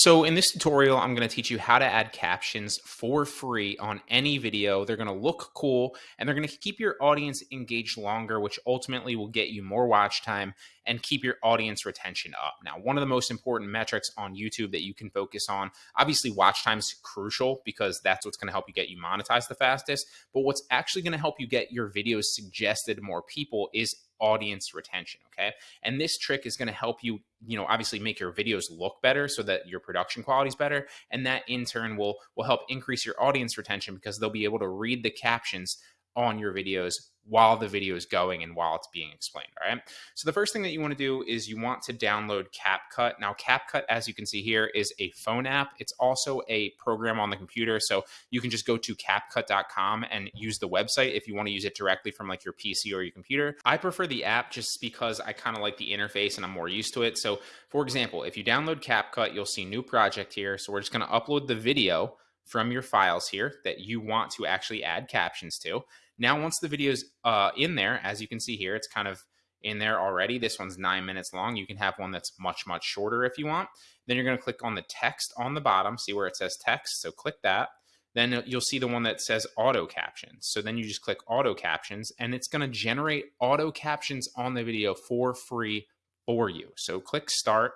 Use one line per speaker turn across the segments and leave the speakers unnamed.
So in this tutorial, I'm going to teach you how to add captions for free on any video. They're going to look cool and they're going to keep your audience engaged longer, which ultimately will get you more watch time and keep your audience retention up. Now, one of the most important metrics on YouTube that you can focus on, obviously watch time is crucial because that's what's going to help you get you monetized the fastest. But what's actually going to help you get your videos suggested more people is audience retention. Okay. And this trick is going to help you, you know, obviously make your videos look better so that your production quality is better. And that in turn will, will help increase your audience retention because they'll be able to read the captions on your videos while the video is going and while it's being explained. All right. So the first thing that you want to do is you want to download CapCut. Now, CapCut, as you can see here, is a phone app. It's also a program on the computer. So you can just go to capcut.com and use the website if you want to use it directly from like your PC or your computer. I prefer the app just because I kind of like the interface and I'm more used to it. So for example, if you download CapCut, you'll see new project here. So we're just going to upload the video from your files here that you want to actually add captions to. Now, once the video's uh, in there, as you can see here, it's kind of in there already. This one's nine minutes long. You can have one that's much, much shorter if you want. Then you're going to click on the text on the bottom, see where it says text. So click that. Then you'll see the one that says auto captions. So then you just click auto captions and it's going to generate auto captions on the video for free for you. So click start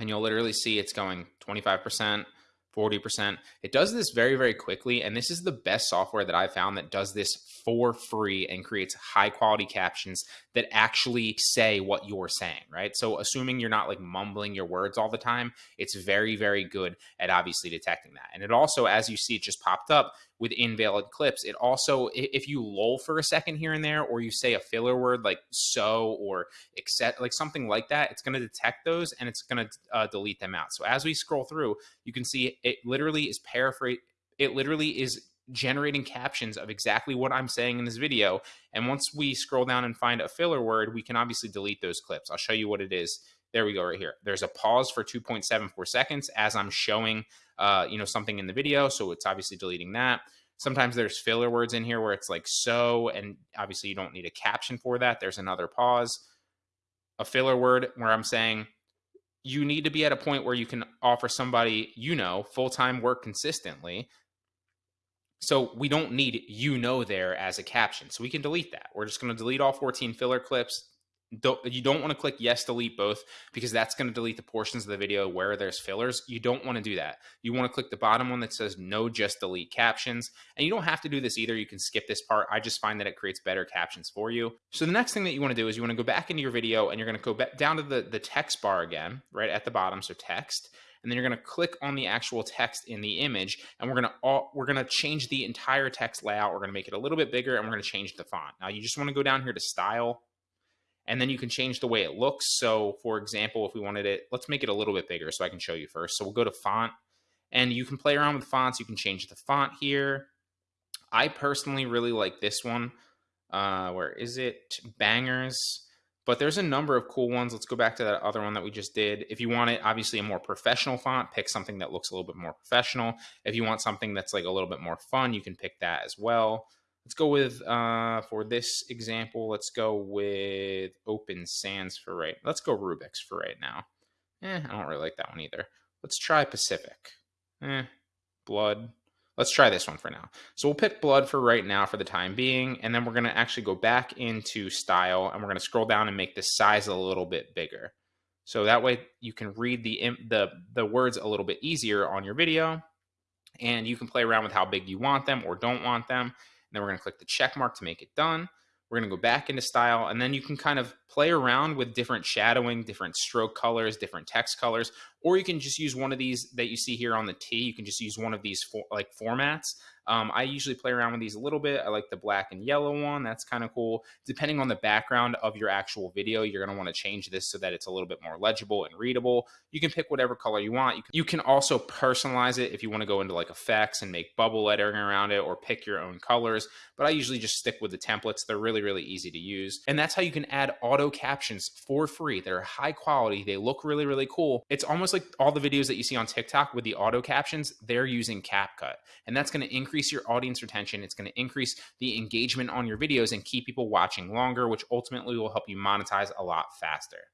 and you'll literally see it's going 25%, 40%. It does this very, very quickly. And this is the best software that I found that does this for free and creates high quality captions that actually say what you're saying, right? So, assuming you're not like mumbling your words all the time, it's very, very good at obviously detecting that. And it also, as you see, it just popped up with invalid clips. It also, if you lull for a second here and there, or you say a filler word like so or except, like something like that, it's going to detect those and it's going to uh, delete them out. So as we scroll through, you can see it literally is paraphrase. It literally is generating captions of exactly what I'm saying in this video. And once we scroll down and find a filler word, we can obviously delete those clips. I'll show you what it is. There we go right here. There's a pause for 2.74 seconds as I'm showing, uh, you know, something in the video. So it's obviously deleting that. Sometimes there's filler words in here where it's like so, and obviously you don't need a caption for that. There's another pause. A filler word where I'm saying you need to be at a point where you can offer somebody, you know, full time work consistently. So we don't need you know there as a caption. So we can delete that. We're just going to delete all 14 filler clips, don't, you don't want to click yes delete both because that's going to delete the portions of the video where there's fillers. You don't want to do that. You want to click the bottom one that says no just delete captions. And you don't have to do this either. You can skip this part. I just find that it creates better captions for you. So the next thing that you want to do is you want to go back into your video and you're going to go back down to the the text bar again right at the bottom so text. And then you're going to click on the actual text in the image and we're going to we're going to change the entire text layout. We're going to make it a little bit bigger and we're going to change the font. Now you just want to go down here to style and then you can change the way it looks. So for example, if we wanted it, let's make it a little bit bigger so I can show you first. So we'll go to font and you can play around with fonts. You can change the font here. I personally really like this one. Uh, where is it? Bangers. But there's a number of cool ones. Let's go back to that other one that we just did. If you want it, obviously a more professional font, pick something that looks a little bit more professional. If you want something that's like a little bit more fun, you can pick that as well. Let's go with, uh, for this example, let's go with Open Sans for right. Let's go Rubik's for right now. Eh, I don't really like that one either. Let's try Pacific. Eh, Blood. Let's try this one for now. So we'll pick Blood for right now for the time being, and then we're going to actually go back into Style, and we're going to scroll down and make the size a little bit bigger. So that way you can read the, the, the words a little bit easier on your video, and you can play around with how big you want them or don't want them then we're going to click the check mark to make it done. We're going to go back into style and then you can kind of play around with different shadowing, different stroke colors, different text colors, or you can just use one of these that you see here on the T. You can just use one of these for, like formats. Um, I usually play around with these a little bit. I like the black and yellow one. That's kind of cool. Depending on the background of your actual video, you're going to want to change this so that it's a little bit more legible and readable. You can pick whatever color you want. You can, you can also personalize it if you want to go into like effects and make bubble lettering around it or pick your own colors. But I usually just stick with the templates. They're really, really easy to use. And that's how you can add auto captions for free. They're high quality. They look really, really cool. It's almost like all the videos that you see on TikTok with the auto captions, they're using CapCut. And that's going to increase your audience retention. It's going to increase the engagement on your videos and keep people watching longer, which ultimately will help you monetize a lot faster.